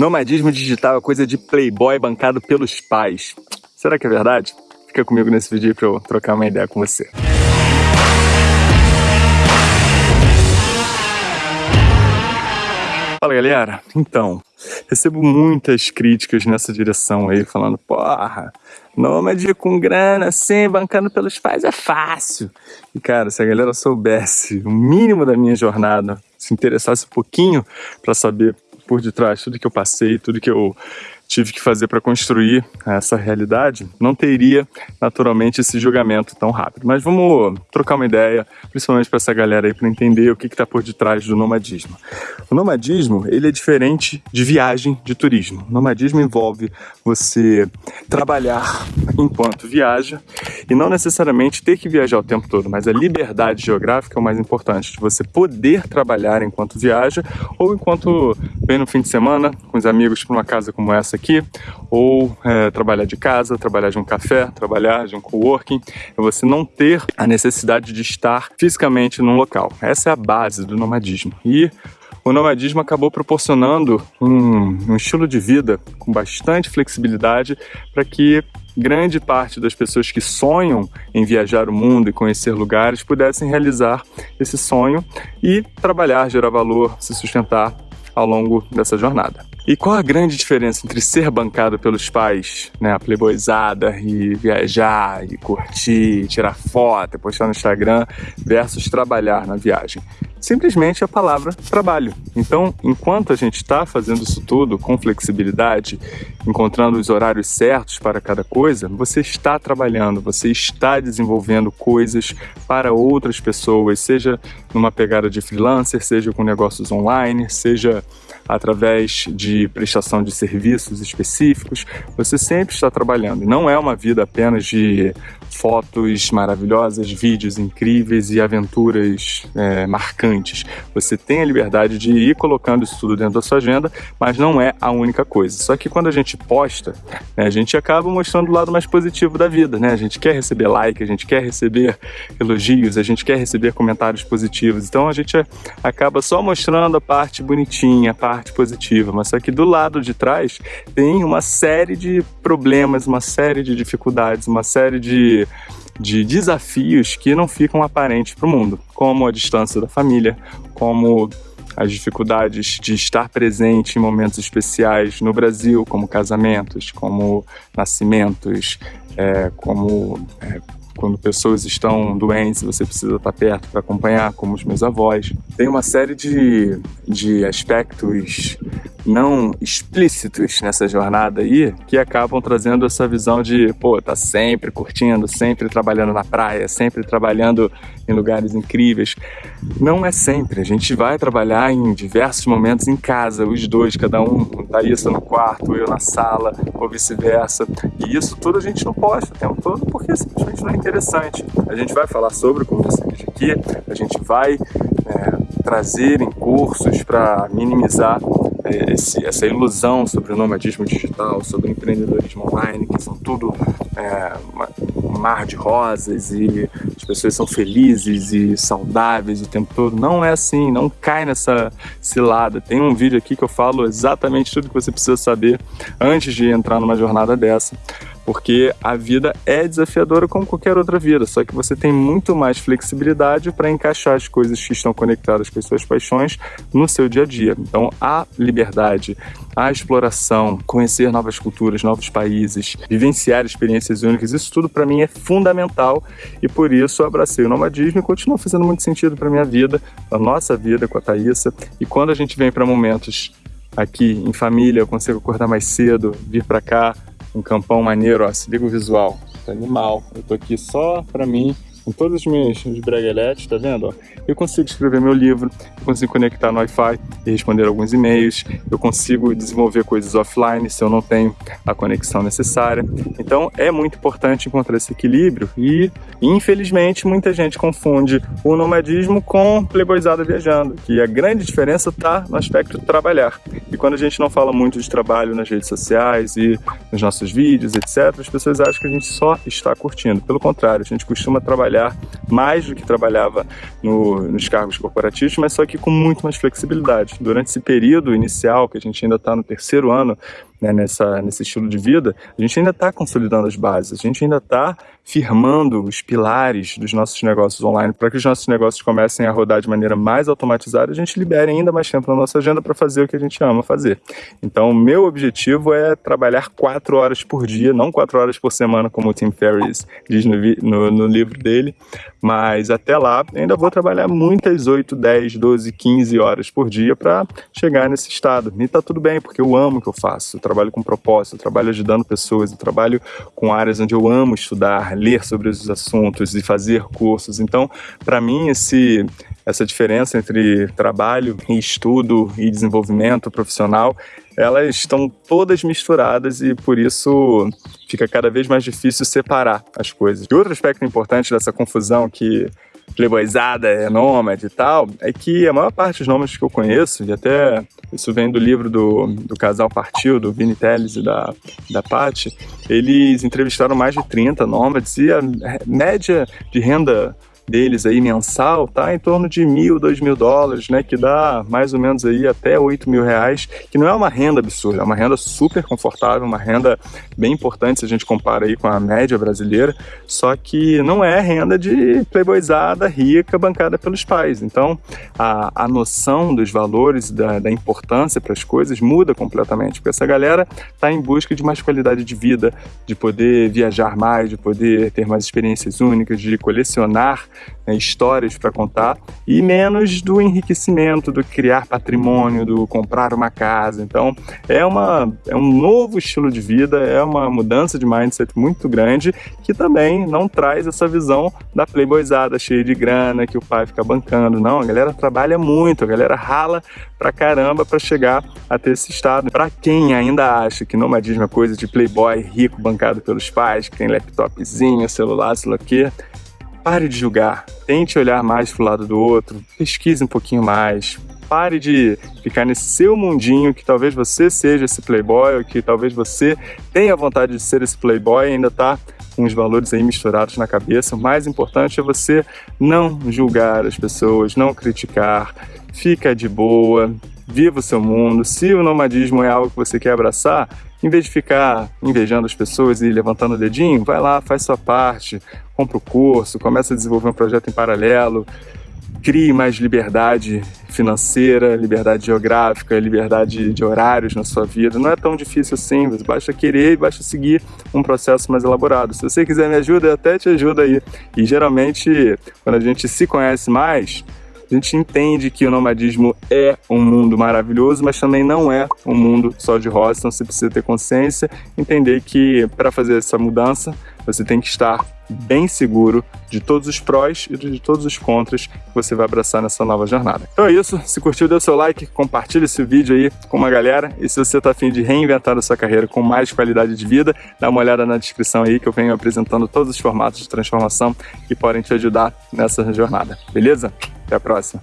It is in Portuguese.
Nomadismo digital é coisa de playboy bancado pelos pais. Será que é verdade? Fica comigo nesse vídeo para eu trocar uma ideia com você. Fala galera, então, recebo muitas críticas nessa direção aí, falando, porra, nômade com grana assim, bancando pelos pais é fácil. E cara, se a galera soubesse o mínimo da minha jornada, se interessasse um pouquinho para saber por detrás, tudo que eu passei, tudo que eu tive que fazer para construir essa realidade, não teria naturalmente esse julgamento tão rápido. Mas vamos trocar uma ideia, principalmente para essa galera aí, para entender o que está por detrás do nomadismo. O nomadismo ele é diferente de viagem de turismo. O nomadismo envolve você trabalhar enquanto viaja e não necessariamente ter que viajar o tempo todo, mas a liberdade geográfica é o mais importante, de você poder trabalhar enquanto viaja ou enquanto vem no fim de semana com os amigos para uma casa como essa aqui, ou é, trabalhar de casa, trabalhar de um café, trabalhar de um coworking, é você não ter a necessidade de estar fisicamente num local. Essa é a base do nomadismo. E o nomadismo acabou proporcionando um, um estilo de vida com bastante flexibilidade para que grande parte das pessoas que sonham em viajar o mundo e conhecer lugares pudessem realizar esse sonho e trabalhar, gerar valor, se sustentar ao longo dessa jornada. E qual a grande diferença entre ser bancado pelos pais, né, a playboyzada, e viajar, e curtir, tirar foto, postar no Instagram, versus trabalhar na viagem? Simplesmente a palavra trabalho. Então, enquanto a gente está fazendo isso tudo com flexibilidade, encontrando os horários certos para cada coisa, você está trabalhando, você está desenvolvendo coisas para outras pessoas, seja numa pegada de freelancer, seja com negócios online, seja através de prestação de serviços específicos, você sempre está trabalhando. Não é uma vida apenas de fotos maravilhosas, vídeos incríveis e aventuras é, marcantes. Você tem a liberdade de ir colocando isso tudo dentro da sua agenda, mas não é a única coisa. Só que quando a gente posta, né, a gente acaba mostrando o lado mais positivo da vida, né? A gente quer receber like, a gente quer receber elogios, a gente quer receber comentários positivos. Então a gente acaba só mostrando a parte bonitinha, a parte positiva, mas só que do lado de trás tem uma série de problemas, uma série de dificuldades, uma série de de desafios que não ficam aparentes para o mundo, como a distância da família, como as dificuldades de estar presente em momentos especiais no Brasil, como casamentos, como nascimentos, é, como é, quando pessoas estão doentes, você precisa estar perto para acompanhar, como os meus avós. Tem uma série de, de aspectos não explícitos nessa jornada aí que acabam trazendo essa visão de, pô, tá sempre curtindo, sempre trabalhando na praia, sempre trabalhando em lugares incríveis. Não é sempre, a gente vai trabalhar em diversos momentos em casa, os dois, cada um, Thaísa no quarto, eu na sala, ou vice-versa. E isso tudo a gente não posta o tempo todo porque simplesmente não é interessante. A gente vai falar sobre, como você aqui, a gente vai é, trazer em cursos para minimizar esse, essa ilusão sobre o nomadismo digital, sobre o empreendedorismo online, que são tudo é, um mar de rosas e as pessoas são felizes e saudáveis o tempo todo. Não é assim, não cai nessa cilada. Tem um vídeo aqui que eu falo exatamente tudo que você precisa saber antes de entrar numa jornada dessa porque a vida é desafiadora como qualquer outra vida, só que você tem muito mais flexibilidade para encaixar as coisas que estão conectadas com as suas paixões no seu dia a dia. Então, a liberdade, a exploração, conhecer novas culturas, novos países, vivenciar experiências únicas, isso tudo para mim é fundamental e por isso eu abracei o nomadismo e continua fazendo muito sentido para minha vida, a nossa vida com a Thaísa. E quando a gente vem para momentos aqui em família, eu consigo acordar mais cedo, vir para cá, um campão maneiro, ó, se liga o visual, tá animal. Eu tô aqui só pra mim, com todos os meus, meus bregaletes, tá vendo? Eu consigo escrever meu livro, eu consigo conectar no Wi-Fi e responder alguns e-mails, eu consigo desenvolver coisas offline se eu não tenho a conexão necessária. Então é muito importante encontrar esse equilíbrio e, infelizmente, muita gente confunde o nomadismo com playboyzada viajando, que a grande diferença está no aspecto de trabalhar. E quando a gente não fala muito de trabalho nas redes sociais e nos nossos vídeos, etc., as pessoas acham que a gente só está curtindo. Pelo contrário, a gente costuma trabalhar trabalhar mais do que trabalhava no, nos cargos corporativos, mas só que com muito mais flexibilidade. Durante esse período inicial, que a gente ainda está no terceiro ano né, nessa, nesse estilo de vida, a gente ainda está consolidando as bases, a gente ainda está firmando os pilares dos nossos negócios online para que os nossos negócios comecem a rodar de maneira mais automatizada, a gente libere ainda mais tempo na nossa agenda para fazer o que a gente ama fazer. Então, meu objetivo é trabalhar quatro horas por dia, não quatro horas por semana, como o Tim Ferriss diz no, no, no livro dele, mas até lá ainda vou trabalhar muitas 8, 10, 12, 15 horas por dia para chegar nesse estado. E tá tudo bem, porque eu amo o que eu faço, eu trabalho com propósito, eu trabalho ajudando pessoas, eu trabalho com áreas onde eu amo estudar, ler sobre os assuntos e fazer cursos. Então, para mim, esse essa diferença entre trabalho e estudo e desenvolvimento profissional, elas estão todas misturadas e por isso fica cada vez mais difícil separar as coisas. E outro aspecto importante dessa confusão que playboyzada é nômade e tal, é que a maior parte dos nômades que eu conheço, e até isso vem do livro do, do casal Partiu, do Vini Teles e da, da Paty, eles entrevistaram mais de 30 nômades e a média de renda deles aí mensal tá em torno de mil, dois mil dólares, né? Que dá mais ou menos aí até oito mil reais, que não é uma renda absurda, é uma renda super confortável, uma renda bem importante se a gente compara aí com a média brasileira, só que não é renda de playboyzada rica bancada pelos pais. Então a, a noção dos valores, da, da importância para as coisas muda completamente, porque essa galera tá em busca de mais qualidade de vida, de poder viajar mais, de poder ter mais experiências únicas, de colecionar né, histórias para contar e menos do enriquecimento, do criar patrimônio, do comprar uma casa. Então é, uma, é um novo estilo de vida, é uma mudança de mindset muito grande que também não traz essa visão da playboyzada cheia de grana que o pai fica bancando. Não, a galera trabalha muito, a galera rala pra caramba para chegar a ter esse estado. Para quem ainda acha que nomadismo é coisa de playboy rico bancado pelos pais, que tem laptopzinho, celular, sei lá o quê, Pare de julgar, tente olhar mais para o lado do outro, pesquise um pouquinho mais, pare de ficar nesse seu mundinho que talvez você seja esse playboy, ou que talvez você tenha vontade de ser esse playboy e ainda está com os valores aí misturados na cabeça. O mais importante é você não julgar as pessoas, não criticar, fica de boa, viva o seu mundo. Se o nomadismo é algo que você quer abraçar, em vez de ficar invejando as pessoas e levantando o dedinho, vai lá, faz sua parte, compra o curso, começa a desenvolver um projeto em paralelo, crie mais liberdade financeira, liberdade geográfica, liberdade de horários na sua vida. Não é tão difícil assim, basta querer e basta seguir um processo mais elaborado. Se você quiser me ajuda, eu até te ajudo aí. E geralmente, quando a gente se conhece mais, a gente entende que o nomadismo é um mundo maravilhoso, mas também não é um mundo só de rosa, então você precisa ter consciência, entender que para fazer essa mudança, você tem que estar bem seguro de todos os prós e de todos os contras que você vai abraçar nessa nova jornada. Então é isso, se curtiu, dê seu like, compartilhe esse vídeo aí com uma galera e se você está afim de reinventar a sua carreira com mais qualidade de vida, dá uma olhada na descrição aí que eu venho apresentando todos os formatos de transformação que podem te ajudar nessa jornada, beleza? Até a próxima.